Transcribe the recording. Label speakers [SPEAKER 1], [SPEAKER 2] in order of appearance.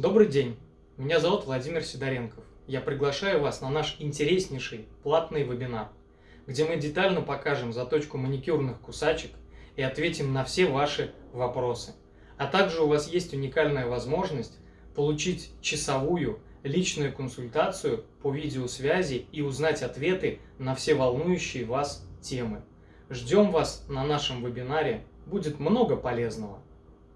[SPEAKER 1] Добрый день, меня зовут Владимир Сидоренков. Я приглашаю вас на наш интереснейший платный вебинар, где мы детально покажем заточку маникюрных кусачек и ответим на все ваши вопросы. А также у вас есть уникальная возможность получить часовую личную консультацию по видеосвязи и узнать ответы на все волнующие вас темы. Ждем вас на нашем вебинаре, будет много полезного.